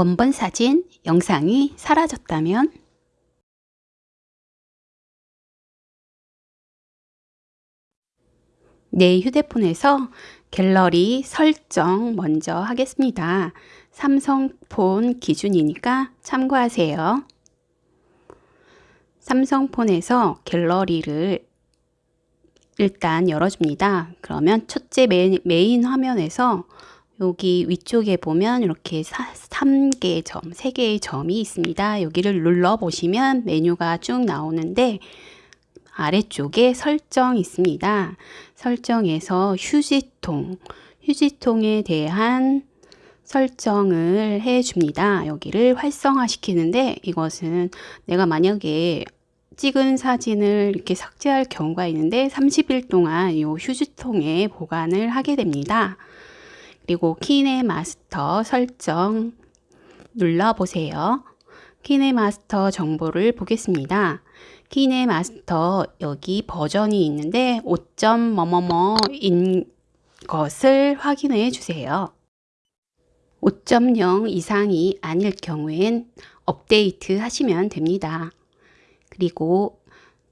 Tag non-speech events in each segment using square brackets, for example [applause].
원본 사진, 영상이 사라졌다면 내 휴대폰에서 갤러리 설정 먼저 하겠습니다. 삼성폰 기준이니까 참고하세요. 삼성폰에서 갤러리를 일단 열어줍니다. 그러면 첫째 메인, 메인 화면에서 여기 위쪽에 보면 이렇게 3개의 점, 3개의 점이 있습니다. 여기를 눌러 보시면 메뉴가 쭉 나오는데 아래쪽에 설정 있습니다. 설정에서 휴지통, 휴지통에 대한 설정을 해 줍니다. 여기를 활성화 시키는데 이것은 내가 만약에 찍은 사진을 이렇게 삭제할 경우가 있는데 30일 동안 이 휴지통에 보관을 하게 됩니다. 그리고 키네 마스터 설정 눌러보세요. 키네 마스터 정보를 보겠습니다. 키네 마스터 여기 버전이 있는데 5. 뭐뭐뭐인 것을 확인해 주세요. 5.0 이상이 아닐 경우엔 업데이트 하시면 됩니다. 그리고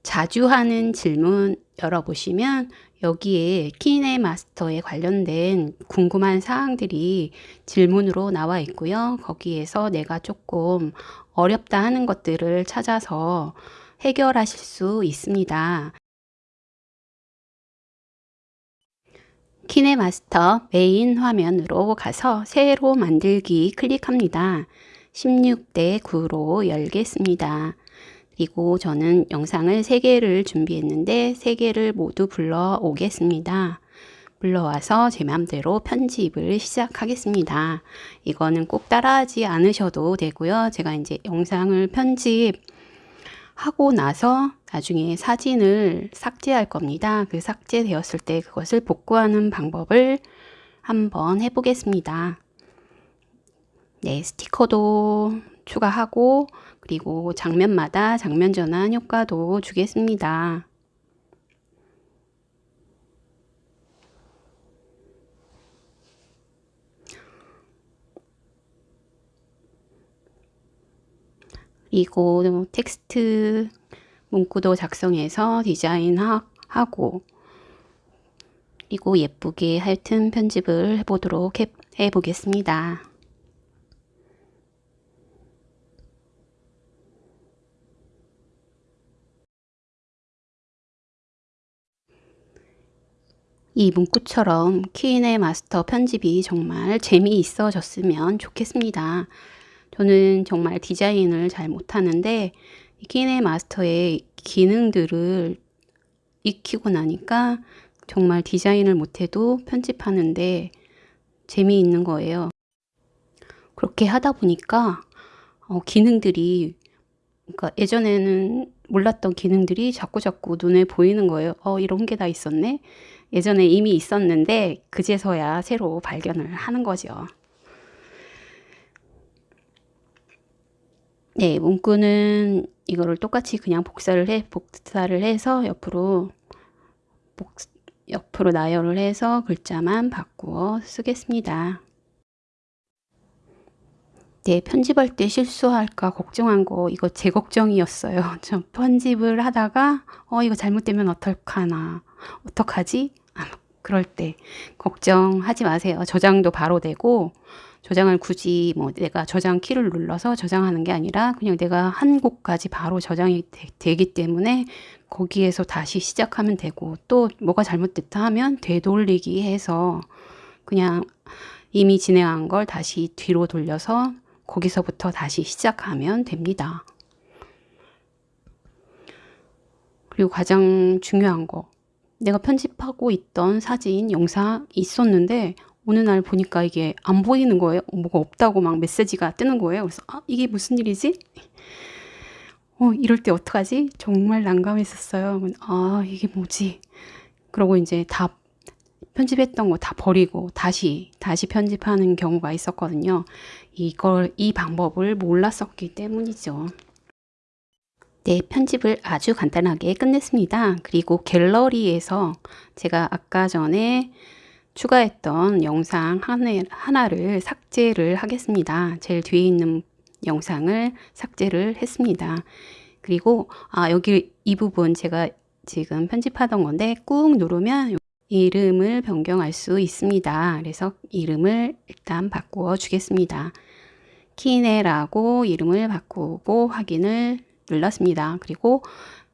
자주 하는 질문 열어보시면 여기에 키네 마스터에 관련된 궁금한 사항들이 질문으로 나와 있고요. 거기에서 내가 조금 어렵다 하는 것들을 찾아서 해결하실 수 있습니다. 키네마스터 메인 화면으로 가서 새로 만들기 클릭합니다. 16대 9로 열겠습니다. 그리고 저는 영상을 3개를 준비했는데 3개를 모두 불러 오겠습니다. 불러와서 제 맘대로 편집을 시작하겠습니다. 이거는 꼭 따라하지 않으셔도 되고요. 제가 이제 영상을 편집 하고 나서 나중에 사진을 삭제할 겁니다. 그 삭제되었을 때 그것을 복구하는 방법을 한번 해보겠습니다. 네, 스티커도 추가하고 그리고 장면마다 장면 전환 효과도 주겠습니다. 그리고 텍스트 문구도 작성해서 디자인하고 그리고 예쁘게 하여튼 편집을 해보도록 해, 해보겠습니다. 이 문구처럼 키인의 마스터 편집이 정말 재미있어졌으면 좋겠습니다. 저는 정말 디자인을 잘 못하는데 키인의 마스터의 기능들을 익히고 나니까 정말 디자인을 못해도 편집하는데 재미있는 거예요. 그렇게 하다 보니까 어, 기능들이 그러니까 예전에는 몰랐던 기능들이 자꾸자꾸 눈에 보이는 거예요. 어, 이런 게 다 있었네. 예전에 이미 있었는데 그제서야 새로 발견을 하는 거죠. 네, 문구는 이거를 똑같이 그냥 복사를 해 복사를 해서 옆으로 복, 옆으로 나열을 해서 글자만 바꾸어 쓰겠습니다. 네, 편집할 때 실수할까 걱정한 거 이거 제 걱정이었어요. [laughs] 저 편집을 하다가 어 이거 잘못되면 어떡하나 어떡하지? 아, 그럴 때 걱정하지 마세요. 저장도 바로 되고 저장을 굳이 뭐 내가 저장 키를 눌러서 저장하는 게 아니라 그냥 내가 한 곳까지 바로 저장이 되, 기 때문에 거기에서 다시 시작하면 되고 또 뭐가 잘못됐다 하면 되돌리기 해서 그냥 이미 진행한 걸 다시 뒤로 돌려서 거기서부터 다시 시작하면 됩니다. 그리고 가장 중요한 거 내가 편집하고 있던 사진, 영상 있었는데 어느 날 보니까 이게 안 보이는 거예요. 뭐가 없다고 막 메시지가 뜨는 거예요. 그래서 아, 이게 무슨 일이지? 어, 이럴 때 어떡하지? 정말 난감했었어요. 아, 이게 뭐지? 그러고 이제 다 편집했던 거 다 버리고 다시 다시 편집하는 경우가 있었거든요. 이걸 이 방법을 몰랐었기 때문이죠. 네, 편집을 아주 간단하게 끝냈습니다. 그리고 갤러리에서 제가 아까 전에 추가했던 영상 하나를 삭제를 하겠습니다. 제일 뒤에 있는 영상을 삭제를 했습니다. 그리고 아 여기 이 부분 제가 지금 편집하던 건데 꾹 누르면 이름을 변경할 수 있습니다. 그래서 이름을 일단 바꾸어 주겠습니다. 키네라고 이름을 바꾸고 확인을 눌렀습니다. 그리고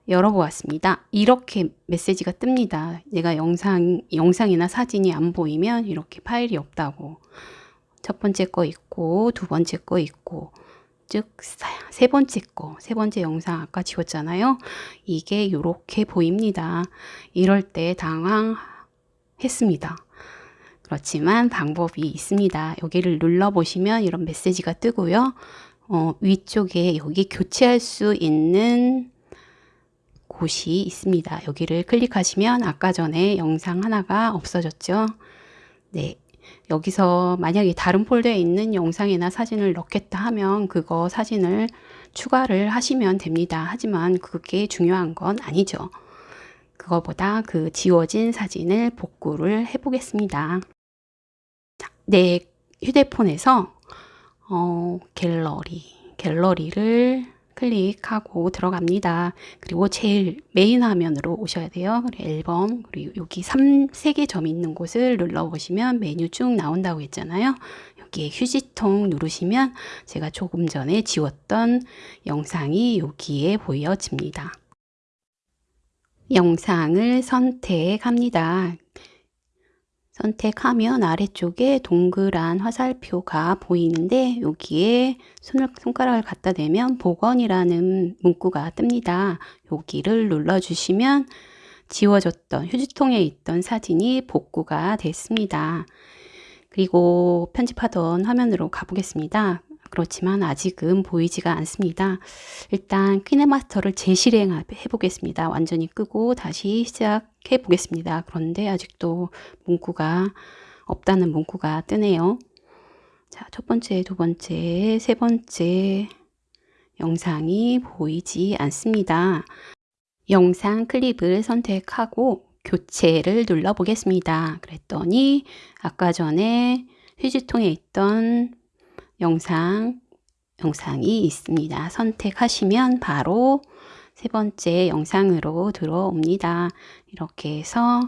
열어보았습니다. 이렇게 메시지가 뜹니다. 내가 영상, 영상이나 사진이 안 보이면 이렇게 파일이 없다고. 첫 번째 거 있고, 두 번째 거 있고, 즉, 세 번째 거, 세 번째 영상 아까 지웠잖아요. 이게 이렇게 보입니다. 이럴 때 당황했습니다. 그렇지만 방법이 있습니다. 여기를 눌러보시면 이런 메시지가 뜨고요. 어, 위쪽에 여기 교체할 수 있는 곳이 있습니다. 여기를 클릭하시면 아까 전에 영상 하나가 없어졌죠. 네. 여기서 만약에 다른 폴더에 있는 영상이나 사진을 넣겠다 하면 그거 사진을 추가를 하시면 됩니다. 하지만 그게 중요한 건 아니죠. 그거보다 그 지워진 사진을 복구를 해 보겠습니다. 내 휴대폰에서 어, 갤러리, 갤러리를 클릭하고 들어갑니다. 그리고 제일 메인 화면으로 오셔야 돼요. 앨범, 그리고 여기 3, 3개 점 있는 곳을 눌러보시면 메뉴 쭉 나온다고 했잖아요. 여기에 휴지통 누르시면 제가 조금 전에 지웠던 영상이 여기에 보여집니다. 영상을 선택합니다. 선택하면 아래쪽에 동그란 화살표가 보이는데 여기에 손을, 손가락을 갖다 대면 복원이라는 문구가 뜹니다. 여기를 눌러주시면 지워졌던 휴지통에 있던 사진이 복구가 됐습니다. 그리고 편집하던 화면으로 가보겠습니다. 그렇지만 아직은 보이지가 않습니다. 일단 키네마스터를 재실행해 보겠습니다. 완전히 끄고 다시 시작해 보겠습니다. 그런데 아직도 문구가 없다는 문구가 뜨네요. 자, 첫 번째, 두 번째, 세 번째 영상이 보이지 않습니다. 영상 클립을 선택하고 교체를 눌러 보겠습니다. 그랬더니 아까 전에 휴지통에 있던 영상, 영상이 있습니다. 선택하시면 바로 세 번째 영상으로 들어옵니다. 이렇게 해서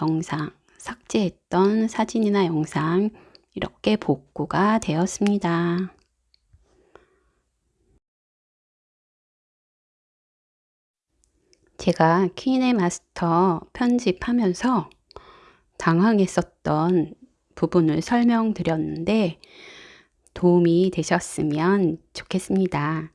영상, 삭제했던 사진이나 영상 이렇게 복구가 되었습니다. 제가 키네 마스터 편집하면서 당황했었던 부분을 설명드렸는데 도움이 되셨으면 좋겠습니다.